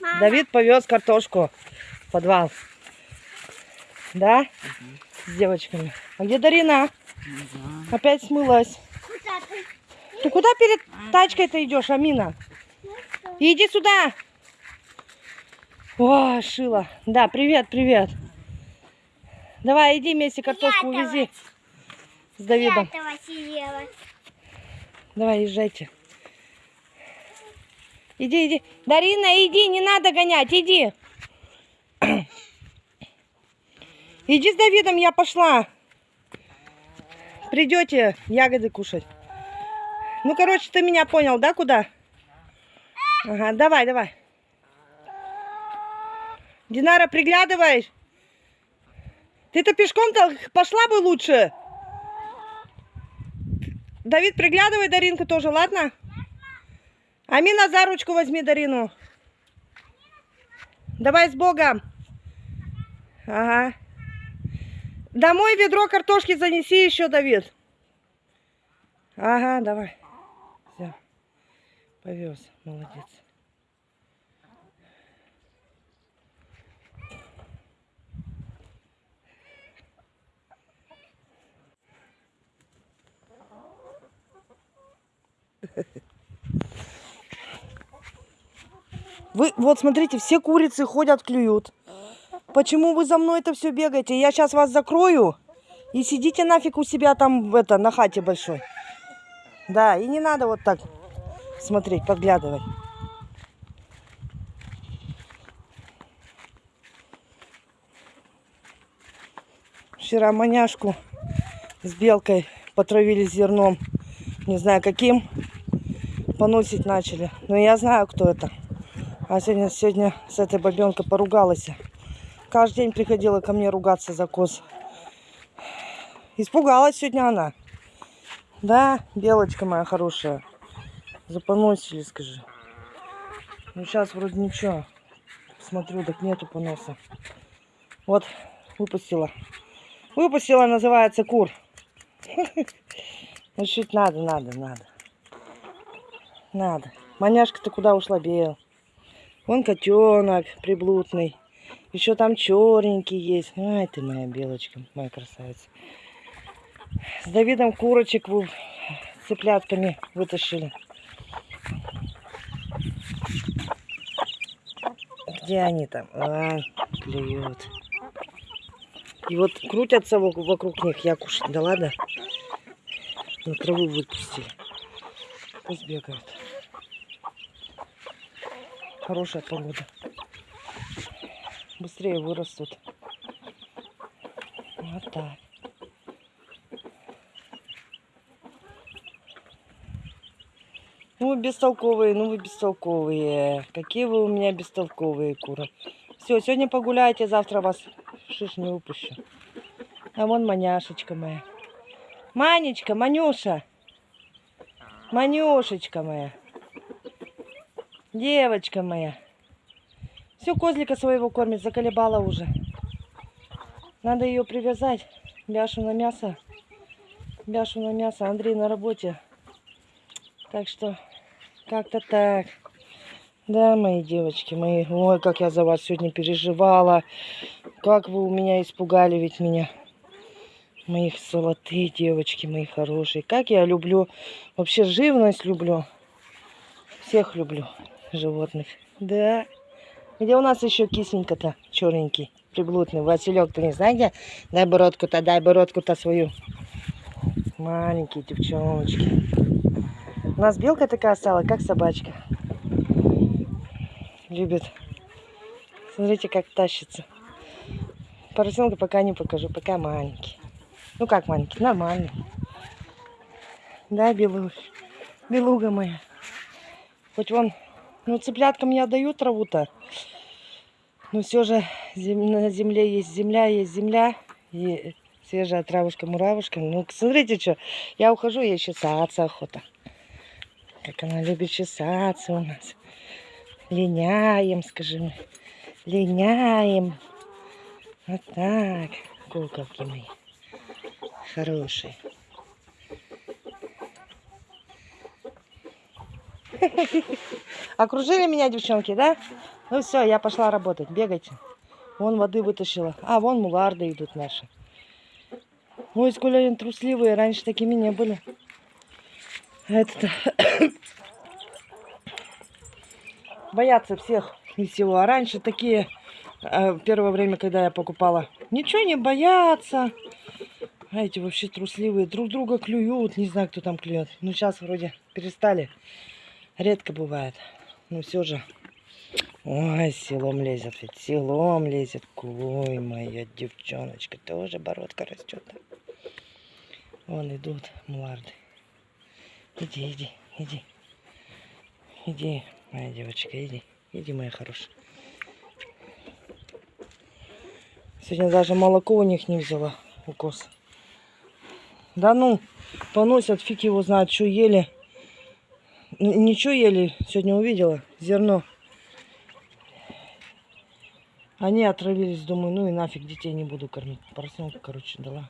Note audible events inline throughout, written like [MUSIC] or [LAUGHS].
Мама. Давид повез картошку в подвал. Да? С девочками. А где Дарина? Опять смылась. Куда ты? Ты куда перед тачкой-то идешь, Амина? Иди сюда. О, Шила. Да, привет, привет. Давай, иди вместе картошку увези с Давидом. Давай, езжайте. Иди, иди. Дарина, иди, не надо гонять, иди. [CLEARS THROAT] Иди с Давидом, я пошла. Придете ягоды кушать. Ну, короче, ты меня понял, да, куда? Ага, давай, давай. Динара, приглядывай. Ты-то пешком-то пошла бы лучше. Давид, приглядывай Даринку тоже, ладно? Амина, за ручку возьми Дарину. Давай с Богом. Ага. Домой ведро картошки занеси еще, Давид. Ага, давай. Все. Повез. Молодец. [LAUGHS] Вы, вот смотрите, все курицы ходят, клюют. Почему вы за мной это все бегаете? Я сейчас вас закрою и сидите нафиг у себя там это, на хате большой. Да, и не надо вот так смотреть, подглядывать. Вчера маняшку с белкой потравили зерном. Не знаю каким. Поносить начали. Но я знаю, кто это. А сегодня, сегодня с этой бабенкой поругалась. Каждый день приходила ко мне ругаться за коз. Испугалась сегодня она. Да, белочка моя хорошая. Запоносили, скажи. Ну, сейчас вроде ничего. Смотрю, так нету поноса. Вот, выпустила. Выпустила, называется кур. [LAUGHS] Чуть надо, надо, надо. Надо. Маняшка-то куда ушла, бел? Вон котенок приблудный. Еще там черненький есть. Ай ты моя белочка, моя красавица. С Давидом курочек вы цыплятками вытащили. Где они там? А, клюют. И вот крутятся во- вокруг них, я кушать. Да ладно? На траву выпустили. Пусть бегают. Хорошая погода. Быстрее вырастут. Вот так. Ну вы бестолковые, ну вы бестолковые. Какие вы у меня бестолковые куры. Все, сегодня погуляйте, завтра вас шиш не выпущу. А вон маняшечка моя. Манечка, Манюша. Манюшечка моя. Девочка моя. Все, козлика своего кормит, заколебала уже. Надо ее привязать. Бяшу на мясо. Бяшу на мясо. Андрей на работе. Так что как-то так. Да, мои девочки, мои. Ой, как я за вас сегодня переживала. Как вы у меня испугали ведь меня. Моих золотые девочки, мои хорошие. Как я люблю. Вообще живность люблю. Всех люблю животных. Да. Где у нас еще кисенька-то черненький, приблудный? Василек, ты не знаешь где? Дай бородку-то, дай бородку-то свою. Маленькие девчоночки. У нас белка такая стала, как собачка. Любит. Смотрите, как тащится. Поросенка пока не покажу, пока маленький. Ну как маленький, нормальный. Да, белуш, белуга моя. Хоть вон, ну цыпляткам я даю траву-то. Но все же на земле есть земля, есть земля. И свежая травушка-муравушка. Ну, смотрите, что. Я ухожу, ей чесаться охота. Как она любит чесаться у нас. Линяем, скажи мне. Линяем. Вот так. Куколки мои. Хорошие. [LAUGHS] Окружили меня девчонки, да? Ну все, я пошла работать. Бегайте. Вон воды вытащила. А, вон муларды идут наши. Ой, сколько они трусливые. Раньше такими не были. Это [COUGHS] боятся всех и всего. А раньше такие, э, первое время, когда я покупала, ничего не боятся. А эти вообще трусливые, друг друга клюют. Не знаю, кто там клюет. Ну, сейчас вроде перестали. Редко бывает. Но все же. Ой, селом лезет ведь. Селом лезет. Ой, моя девчоночка. Тоже бородка растет. Вон идут муларды. Иди, иди, иди. Иди, моя девочка, иди. Иди, моя хорошая. Сегодня даже молоко у них не взяла. Укос. Да ну, поносят, фиг его знает, что ели. Ничего ели, сегодня увидела, зерно. Они отравились, думаю, ну и нафиг детей не буду кормить. Поросенка, короче, дала.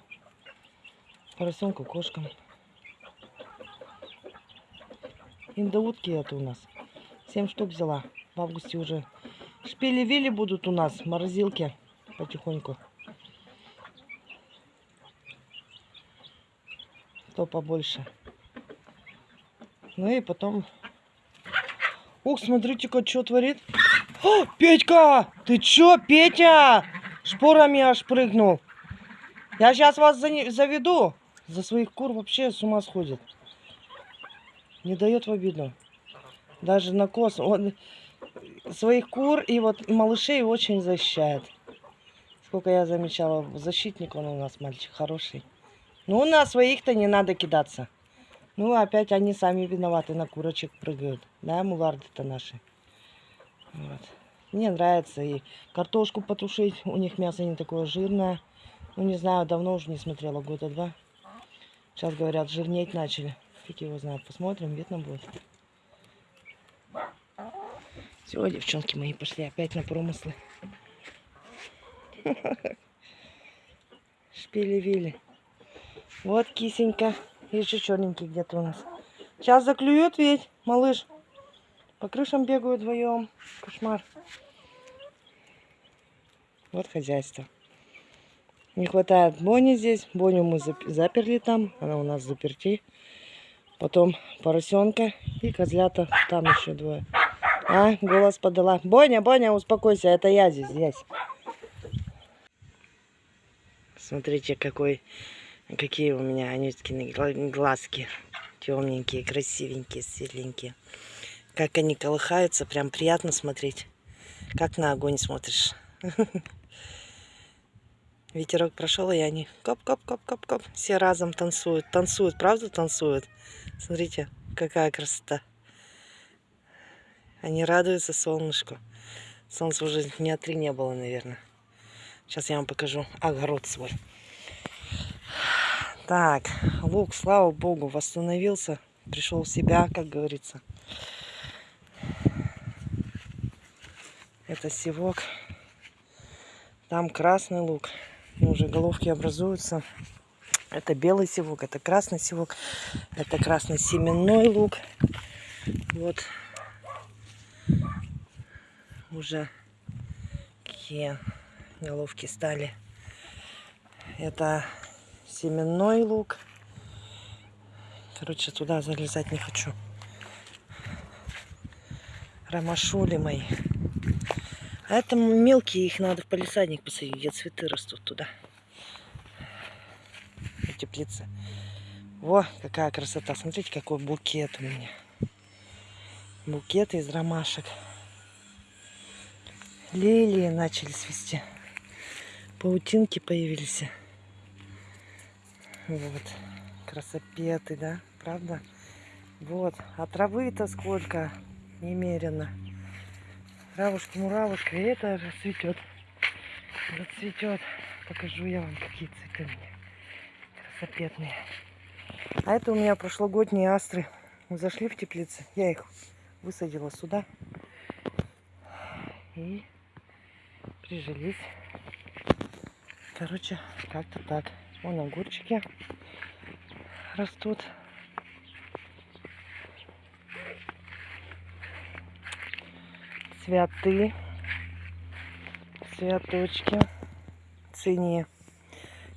Поросенку кошкам. Индоутки это у нас. Семь штук взяла. В августе уже шпили-вили будут у нас, морозилки потихоньку. Кто побольше. Ну и потом... Ух, смотрите-ка, что творит. О, Петька! Ты чё, Петя? Шпорами аж прыгнул. Я сейчас вас за заведу. За своих кур вообще с ума сходит. Не дает в обиду. Даже на кос. Он своих кур и вот малышей очень защищает. Сколько я замечала, защитник он у нас мальчик хороший. Ну, на своих-то не надо кидаться. Ну, опять они сами виноваты, на курочек прыгают. Да, муларды-то наши. Вот. Мне нравится и картошку потушить. У них мясо не такое жирное. Ну, не знаю, давно уже не смотрела, года два. Сейчас, говорят, жирнеть начали. Фиг его знает. Посмотрим, видно будет. Все, девчонки мои, пошли опять на промыслы. [LAUGHS] Шпили-вили. Вот кисенька. Еще черненький где-то у нас. Сейчас заклюют ведь, малыш. По крышам бегают вдвоем. Кошмар. Вот хозяйство. Не хватает Бони здесь. Боню мы зап- заперли там. Она у нас заперти. Потом поросенка и козлята. Там еще двое. А, голос подала. Боня, Боня, успокойся, это я здесь, здесь. Смотрите, какой, какие у меня Анюткины гла- глазки. Темненькие, красивенькие, светленькие. Как они колыхаются, прям приятно смотреть. Как на огонь смотришь. [LAUGHS] Ветерок прошел, и они коп-коп-коп-коп-коп. Все разом танцуют. Танцуют, правда танцуют? Смотрите, какая красота. Они радуются солнышку. Солнца уже дня три не было, наверное. Сейчас я вам покажу огород свой. Так, лук, слава богу, восстановился. Пришел в себя, как говорится. Это севок. Там красный лук. Ну, Уже головки образуются. Это белый севок, это красный севок. Это красный семенной лук. Вот уже какие головки стали. Это семенной лук. Короче, туда залезать не хочу. Ромашули мои. А это мелкие, их надо в палисадник посадить, где цветы растут туда. В теплице. Во, какая красота. Смотрите, какой букет у меня. Букет из ромашек. Лилии начали свести. Паутинки появились. Вот. Красопеты, да? Правда? Вот. А травы-то сколько? Немерено. Травушка, муравушка. И это расцветет. Зацветет. Покажу я вам, какие цветы у меня. Красопетные. А это у меня прошлогодние астры. Зашли в теплицы. Я их высадила сюда. И прижились. Короче, как-то так. Вон огурчики растут. цветы, цветочки, цинии.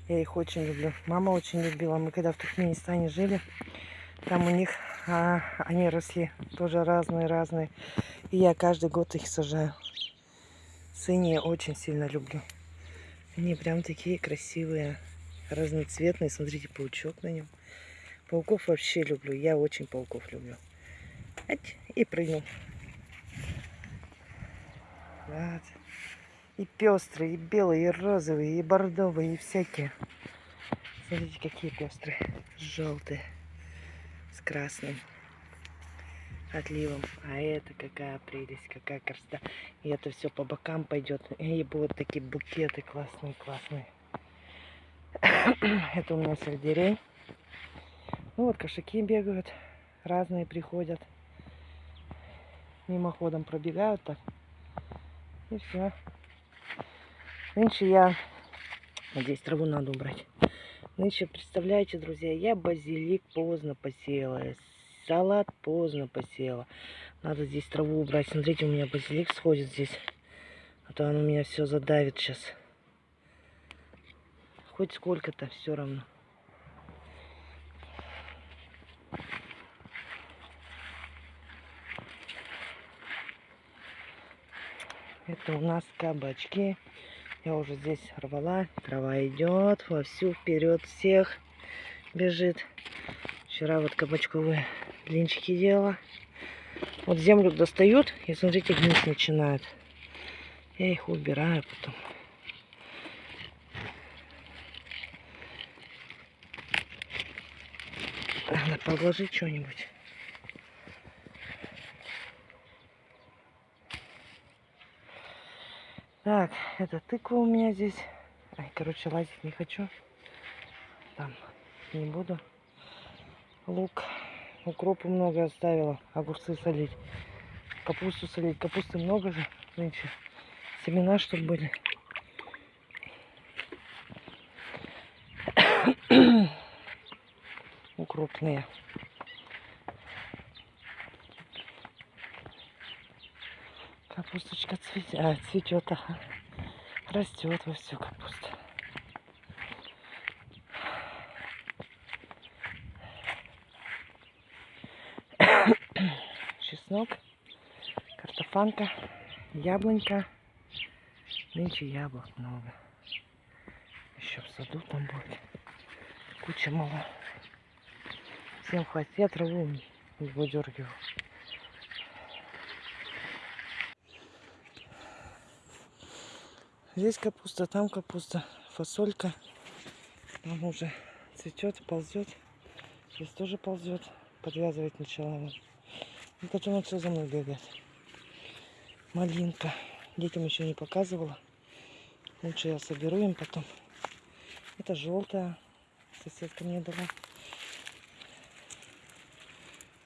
Я их очень люблю. Мама очень любила. Мы когда в Туркменистане жили, там у них а, они росли тоже разные-разные. И я каждый год их сажаю. Цинии очень сильно люблю. Они прям такие красивые, разноцветные. Смотрите, паучок на нем. Пауков вообще люблю. Я очень пауков люблю. И прыгнул. Вот. И пестрые, и белые, и розовые, и бордовые, и всякие. Смотрите, какие пестрые. Желтые. С красным отливом. А это какая прелесть, какая красота. И это все по бокам пойдет. И будут такие букеты классные, классные. [CLEARS THROAT] это у меня сельдерей. Ну вот кошаки бегают. Разные приходят. Мимоходом пробегают так. И все. Нынче я... Здесь траву надо убрать. Нынче, представляете, друзья, я базилик поздно посеяла. Салат поздно посеяла. Надо здесь траву убрать. Смотрите, у меня базилик сходит здесь. А то он у меня все задавит сейчас. Хоть сколько-то, все равно. Это у нас кабачки. Я уже здесь рвала. Трава идет вовсю вперед всех бежит. Вчера вот кабачковые блинчики делала. Вот землю достают и смотрите, гнить начинают. Я их убираю потом. Надо подложить что-нибудь. Так, это тыква у меня здесь. Ай, короче, лазить не хочу. Там не буду. Лук. Укропу много оставила. Огурцы солить. Капусту солить. Капусты много же нынче. Семена, чтобы были. Укропные. Капусточка цветет, а, цветет. Растет во всю капуста. [COUGHS] Чеснок, картофанка, яблонька. Нынче яблок много. Еще в саду там будет. Куча мало. Всем хватит. Я траву выдергиваю. Здесь капуста, там капуста, фасолька. Там уже цветет, ползет. Здесь тоже ползет. Подвязывать начала. И потом он все за мной бегает. Малинка. Детям еще не показывала. Лучше я соберу им потом. Это желтая. Соседка мне дала.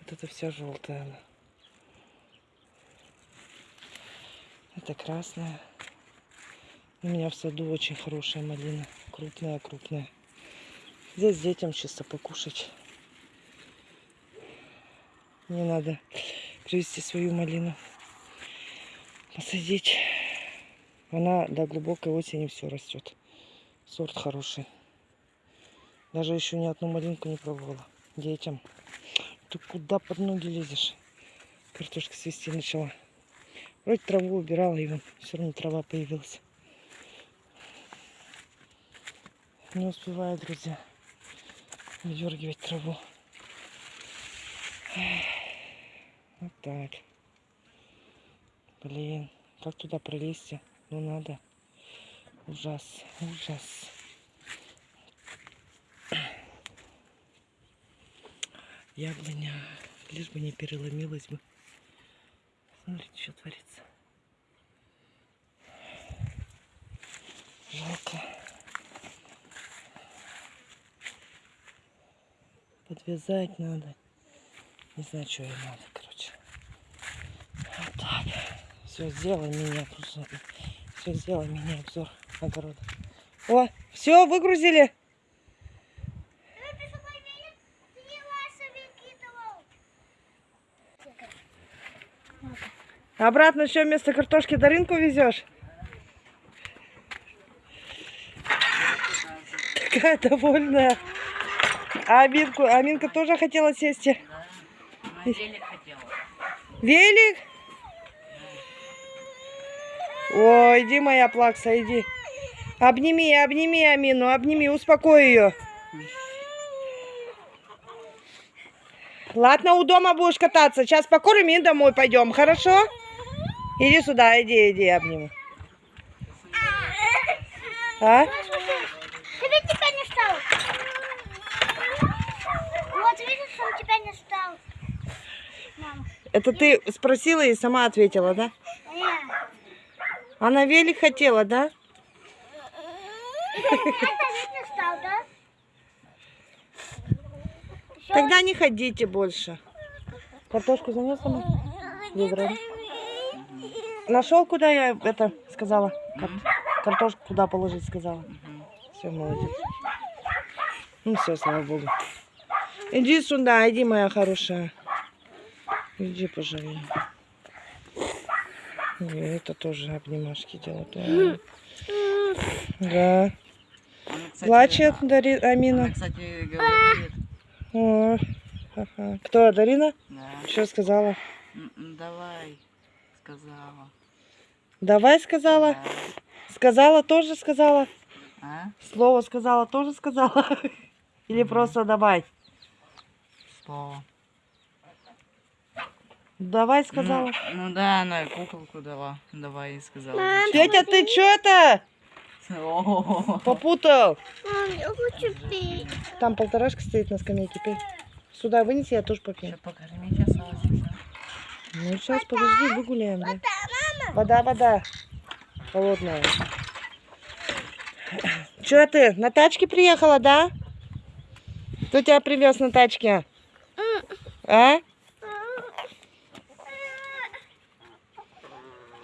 Вот это вся желтая. Это красная. У меня в саду очень хорошая малина. Крупная-крупная. Здесь детям чисто покушать. Мне надо привезти свою малину. Посадить. Она до глубокой осени все растет. Сорт хороший. Даже еще ни одну малинку не пробовала. Детям. Ты куда под ноги лезешь? Картошка свести начала. Вроде траву убирала, и вон все равно трава появилась. Не успеваю, друзья, выдергивать траву. Вот так. Блин, как туда пролезть? Ну надо. Ужас, ужас. Яблоня, лишь бы не переломилась бы. Смотрите, что творится. Жалко. подвязать надо. Не знаю, что ей надо, короче. Вот так. Все, сделай меня обзор. Все, сделай меня обзор огорода. О, все, выгрузили. Обратно что, вместо картошки Даринку везешь? Такая довольная. А Аминку, Аминка тоже хотела сесть. Велик хотела. Велик? Ой, иди, моя плакса, иди. Обними, обними Амину, обними, успокой ее. Ладно, у дома будешь кататься. Сейчас покормим и домой пойдем, хорошо? Иди сюда, иди, иди, обниму. А? Ведь тебя не стал. Вот видишь, он тебя не стал. Мама. Это ты спросила и сама ответила, да? Нет. Она велик хотела, да? Стал, Тогда не ходите больше. Картошку занес сама? Ведро? Нашел, куда я это сказала? Кар- Картошку куда положить сказала. Все, молодец. Ну все, слава богу. Иди сюда, иди, моя хорошая. Иди, пожалуй. И это тоже обнимашки делают. Да. Да. Она, кстати, Плачет Дари... Амина. Она, кстати, говорит. О, ага. Кто, Дарина? Да. Что сказала? М, м, Давай, сказала. Давай сказала. Да. Сказала, тоже сказала. А? Слово сказала, тоже сказала. [LAUGHS] Или просто давай. Слово. Давай сказала. Ну, ну да, она куколку дала. Давай, сказала. Тетя, ты что это? Попутал. Мам, я хочу пить. Там полторашка стоит на скамейке. Пей. Сюда вынеси, я тоже попью. Сейчас покормите осталось. и. Ну сейчас, подожди, выгуляем. Да? Вода, вода. Холодная. Че ты, на тачке приехала, да? Кто тебя привез на тачке? А?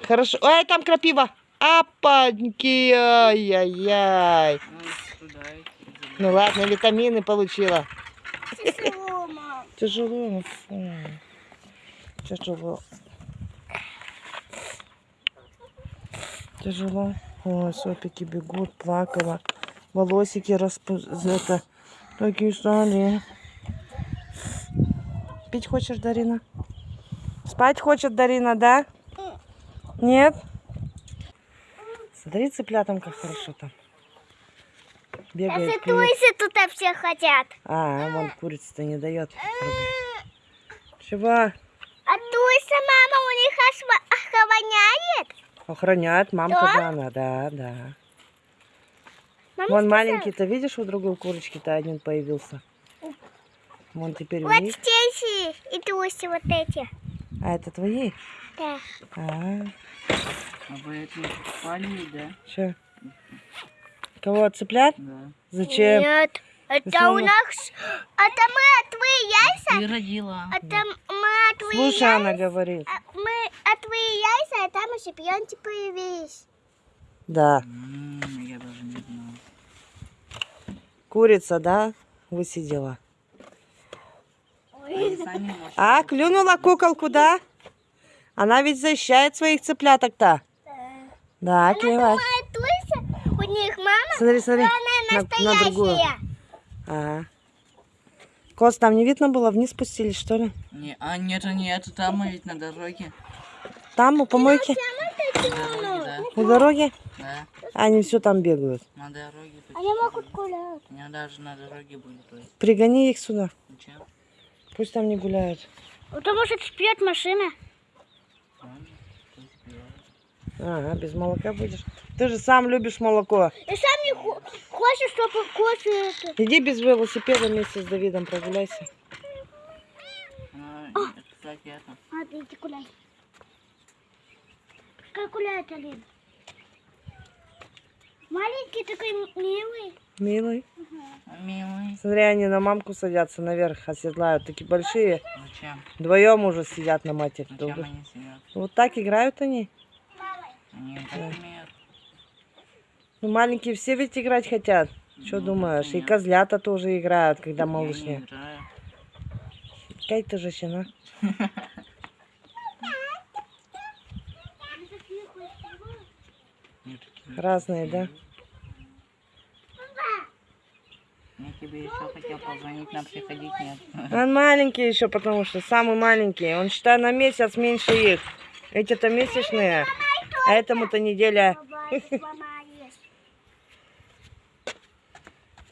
Хорошо. Ой, там крапива. Апаньки, ай-яй-яй. Ну, ладно, витамины получила. Тяжело, мам. Тяжело. ну. Тяжело. Тяжело. Ой, сопики бегут, плакала. Волосики распу... Это... Такие стали. Пить хочешь, Дарина? Спать хочет Дарина, да? Нет? Смотри, цыплятам как хорошо там. Бегает, клюет. туйся, тут все хотят. А, вон курица-то не дает. Чего? А туйся, мама, у них аж охраняет. Охраняет мамка Да? она, да, да. Мама Вон маленький-то, видишь, у другой курочки-то один появился. Вон теперь Вот видишь? здесь и туйся вот эти. А это твои? Да. А, А вы это покупали, да? что? Кого, цыплят? Да. Зачем? Нет, это у нас... Это мы от твои яйца. Ты родила. Это мы от твои Слушай, яйца. она говорит. а Мы от твои яйца, а там и шипенки появились. Да. Я даже не знал. Курица, да? Высидела. А, клюнула куколку, да? Она ведь защищает своих цыпляток-то. Да, клевать. Моя туйся, у них мама, Смотри, смотри. она На, на другую. Ага. Коз там не видно было? Вниз спустились, что ли? Не, а нет, нет, там мы ведь на дороге. Там, у помойки? На дороге, да. У Они все там бегают. на дороге. Они могут гулять. Они даже на дороге были. То. Пригони их сюда. Зачем? Пусть там не гуляют. Потому что спьет машина. Ладно. Ага, без молока будешь. Ты же сам любишь молоко. И сам не хо- хочешь, чтобы кофе... это- Иди без велосипеда вместе с Давидом прогуляйся. А, нет. А, ты иди гуляй. Пускай гуляет, Алин. Маленький такой милый. Милый. Милый. Смотри, они на мамку садятся наверх, оседлают. Такие большие. Зачем? Вдвоем уже сидят на матери. Зачем долго. они сидят? Вот так играют они. Умеют. Ну, маленькие все ведь играть хотят. Что Ну, думаешь? И понятно. козлята тоже играют, когда малышня. играю. Какая ты женщина? [LAUGHS] Разные, да? Я тебе еще хотел позвонить, нам приходить нет. Он маленький еще, потому что самый маленький. Он, считай, на месяц меньше их. Эти-то месячные, а этому-то неделя.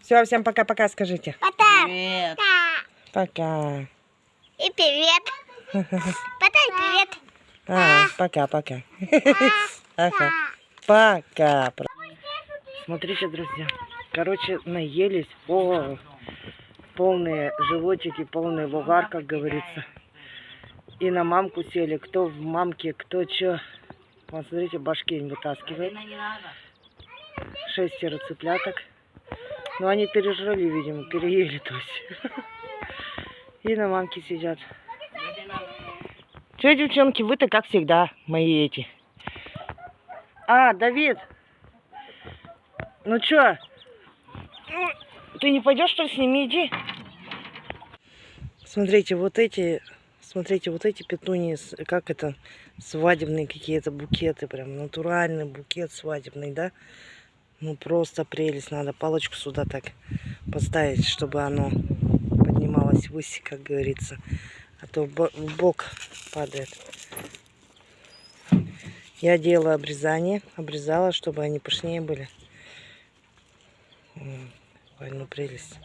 Все, всем пока-пока скажите. Пока. Привет. Пока. И привет. Потай привет. А, пока-пока. Ага. Пока. Смотрите, друзья. Короче, наелись. О, полные животики, полный вугар, как говорится. И на мамку сели. Кто в мамке, кто что. Вот смотрите, башки им вытаскивает. Шестеро цыпляток. Ну, они пережрали, видимо, переели, то есть. [LAUGHS] И на мамке сидят. Че, девчонки, вы-то как всегда, мои эти. А, Давид. Ну чё? Ты не пойдешь, что ли, с ними иди? Смотрите, вот эти, смотрите, вот эти петунии, как это, свадебные какие-то букеты, прям натуральный букет свадебный, да? Ну, просто прелесть, надо палочку сюда так поставить, чтобы оно поднималось выше, как говорится. А то в бо- в бок падает. Я делала обрезание, обрезала, чтобы они пышнее были. Ой, ну прелесть.